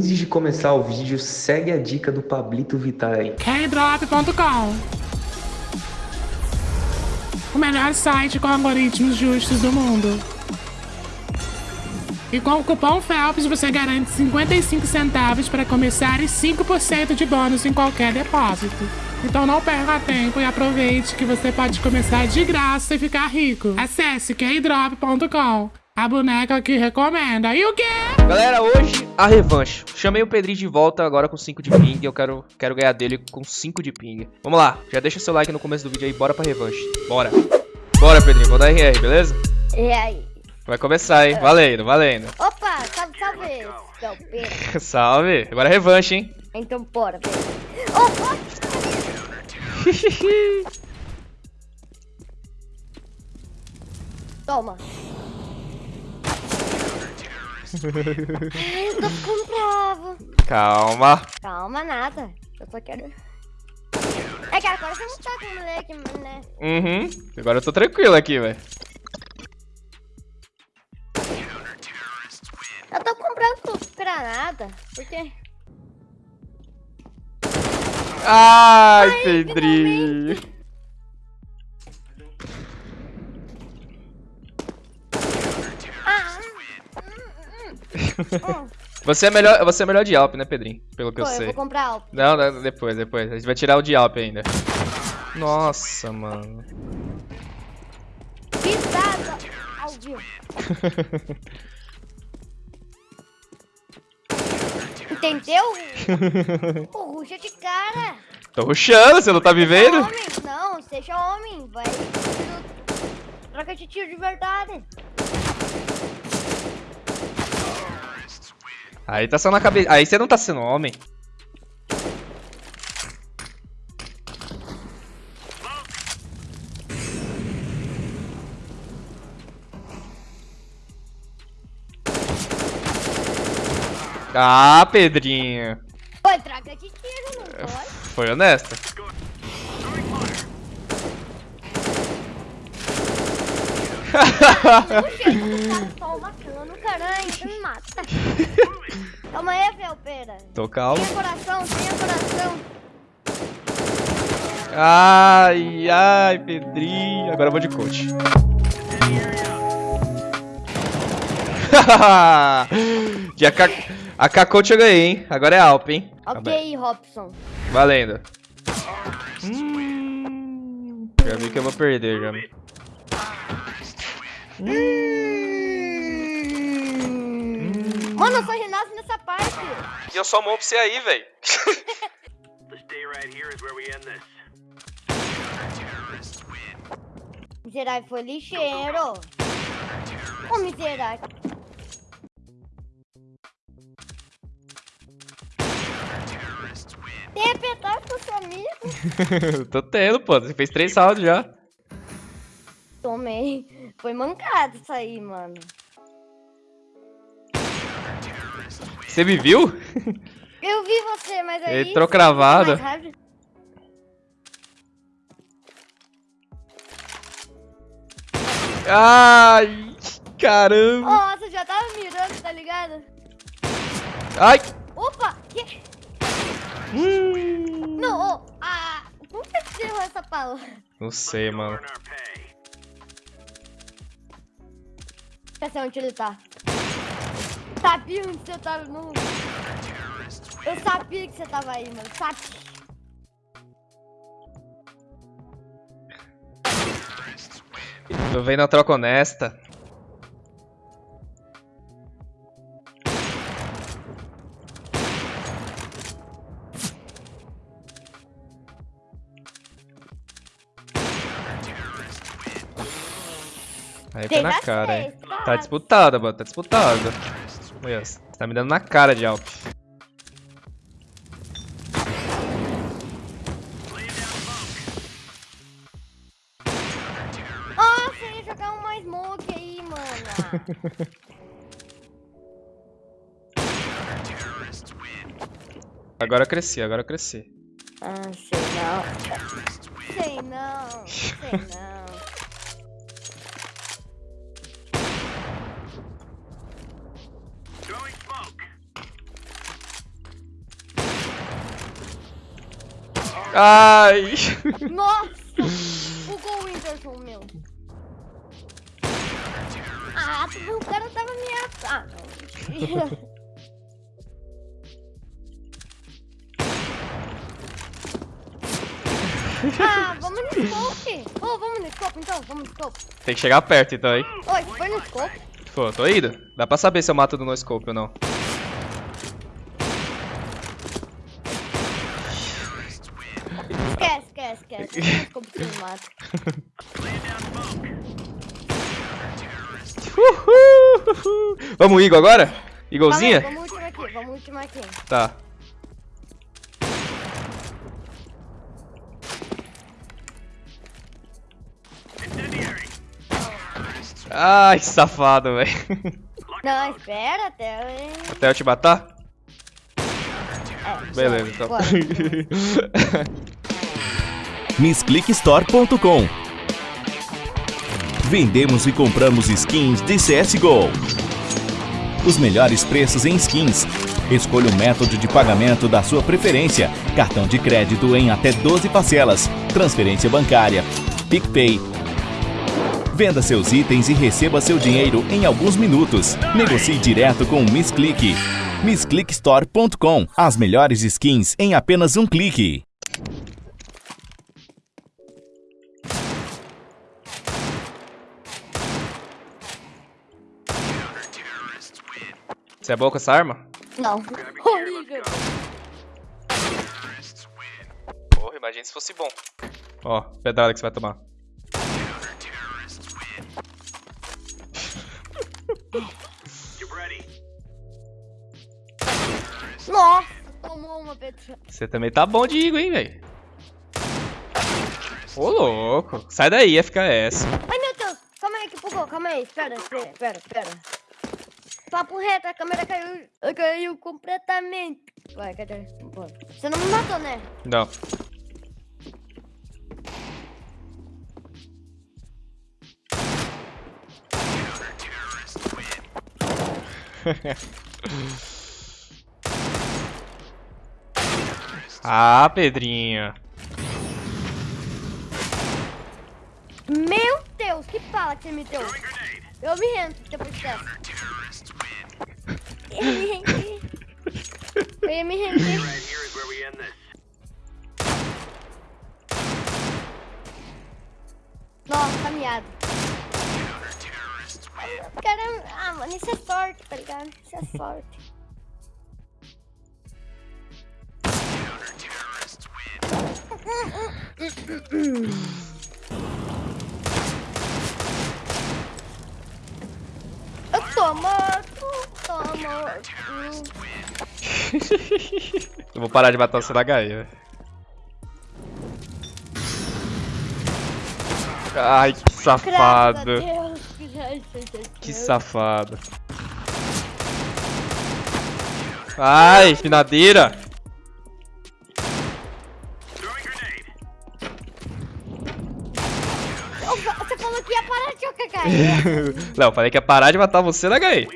Antes de começar o vídeo, segue a dica do Pablito Vittar aí. Kdrop.com O melhor site com algoritmos justos do mundo. E com o cupom FELPS você garante 55 centavos para começar e 5% de bônus em qualquer depósito. Então não perca tempo e aproveite que você pode começar de graça e ficar rico. Acesse kdrop.com a boneca que recomenda. E o quê? Galera, hoje a revanche. Chamei o Pedrinho de volta agora com 5 de ping. Eu quero, quero ganhar dele com 5 de ping. Vamos lá. Já deixa seu like no começo do vídeo aí. Bora pra revanche. Bora. Bora, Pedrinho. Vou dar RR, beleza? E aí? Vai começar, hein? Valendo, valendo. Opa, salve, salve. Salve. Agora é revanche, hein? Então bora, pera. Oh, oh. Toma. Ai, eu tô ficando bravo. Calma. Calma, nada. Eu só quero... É que agora você não tá com o moleque, né? Uhum. Agora eu tô tranquilo aqui, velho. Eu tô comprando granada, porque... Ai, Ai, Pedrinho. Você é melhor, você é melhor de Alp, né, Pedrinho? Pelo que Pô, eu eu sei. vou comprar algo. Não, não, depois, depois. A gente vai tirar o de Alp ainda. Nossa, mano. Pisada ao vivo. Entendeu? Pô, ruxa de cara. Tô rushando, você não tá me vendo? homem, não, seja homem. Vai. Troca de tiro de verdade. Aí tá só na cabeça. Aí você não tá sendo homem. Ah, Pedrinho. Pô, troca de tiro, não pode? Foi honesta. Puxa, eu tô só matando, caralho, você me mata. Calma Felpeira. Tô calmo. Tenha coração, tenha coração. Ai, ai, Pedrinho. Agora eu vou de coach. de AK, AK coach eu ganhei, hein? Agora é Alp, hein? Ok, Robson. Valendo. Hum, já vi que eu vou perder, já. Mano, eu renasço nessa parte. E eu só mou pra você aí, velho. Stay right here is where we end this. Miserável foi lixeiro. Ô, miserável. Tem apertado com seu amigo. Tô tendo, pô. Você fez três saldos já. Tomei. Foi mancado isso aí, mano. Você me viu? Eu vi você, mas aí... Entrou cravado. Ai, caramba. Nossa, já tava mirando, tá ligado? Ai. Opa! Que... Hum. Não, ô, ah, como que você errou essa palavra? Não sei, mano. Quer saber onde ele tá? Sabia onde você tava no... Eu sabia que você tava aí, mano. Sabia. Tô vendo a troca honesta. Aí foi na cara, hein? tá? Tá disputada, mano. Tá disputada. Olha, você tá me dando na cara de Alp. Nossa, eu ia jogar uma smoke aí, mano. Agora eu cresci, agora eu cresci. ah, sei não. Sei não, sei não. Ai! Nossa! Bugou o Whindersson, meu. Ah, o cara tava me Ah, não. ah, vamos no scope. Ô, vamos no scope então, vamos no scope. Tem que chegar perto então, hein? Oi, foi no scope? Pô, tô indo. Dá pra saber se eu mato do no scope ou não. Esquece, esquece, me mata. Uhul! Vamos, Igor, agora? Igolzinha? Calma aí, Vamos ultimar aqui, vamos ultimar aqui. Tá. Ai, que safado, velho. Não, espera até eu... Até eu te matar? É, Beleza, então. MissClickStore.com Vendemos e compramos skins de CSGO. Os melhores preços em skins. Escolha o método de pagamento da sua preferência. Cartão de crédito em até 12 parcelas. Transferência bancária. PicPay. Venda seus itens e receba seu dinheiro em alguns minutos. Negocie direto com o MissClick. MissClickStore.com As melhores skins em apenas um clique. Você é boa com essa arma? Não. Horrível. Porra, imagina se fosse bom. Ó, pedrada que você vai tomar. Nossa, tomou uma petra. Você também tá bom de Igor, hein, velho? Ô, louco. Sai daí, FKS. Ai, meu Deus. Calma aí que bugou. Calma aí. Espera, espera, espera. Papo reto, a câmera caiu, caiu completamente. Vai, cadê? Você não me matou, né? Não. ah, Pedrinho. Meu Deus, que bala que você me deu. Eu me rendo depois dessa. Eu me me this. Nossa, miado. Caramba, ah, mano, isso é sorte, tá ligado? Isso é sorte. Eu tô morto. Eu vou parar de matar você na HE, velho. Ai, que safado. Deus, Que safado. Ai, finadeira. Você falou que ia parar de jogar. Não, falei que ia parar de matar você na HE.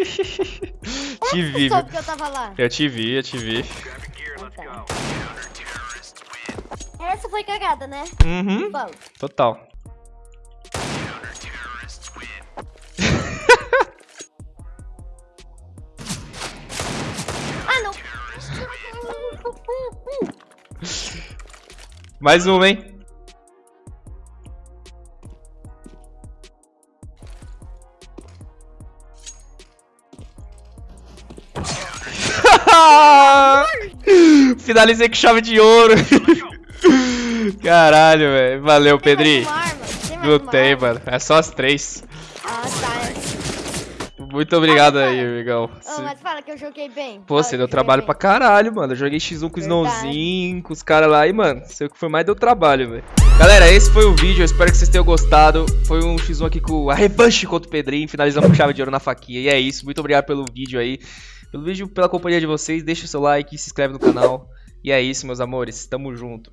Te vi, Você que eu tava lá. Eu te vi, eu te vi. Go. Essa foi cagada, né? Uhum, Vamos. total. Ah, não. Mais uma, hein? Finalizei com chave de ouro. Caralho, velho. Valeu, Tem mais Não tem, mano. É só as três. Ah, tá. Muito obrigado Ah, aí, fala. amigão. Se- mas fala que eu joguei bem. Pô, você deu trabalho bem. pra caralho, mano. Eu joguei X1 com o. Snowzinho, com os caras lá e, mano, sei o que foi mais deu trabalho, velho. Galera, esse foi o vídeo. Eu espero que vocês tenham gostado. Foi um X1 aqui com a revanche contra o Pedrinho. Finalizamos com chave de ouro na faquinha. E é isso. Muito obrigado pelo vídeo aí. Pelo vídeo, pela companhia de vocês. Deixa o seu like, se inscreve no canal. E é isso, meus amores. Tamo junto.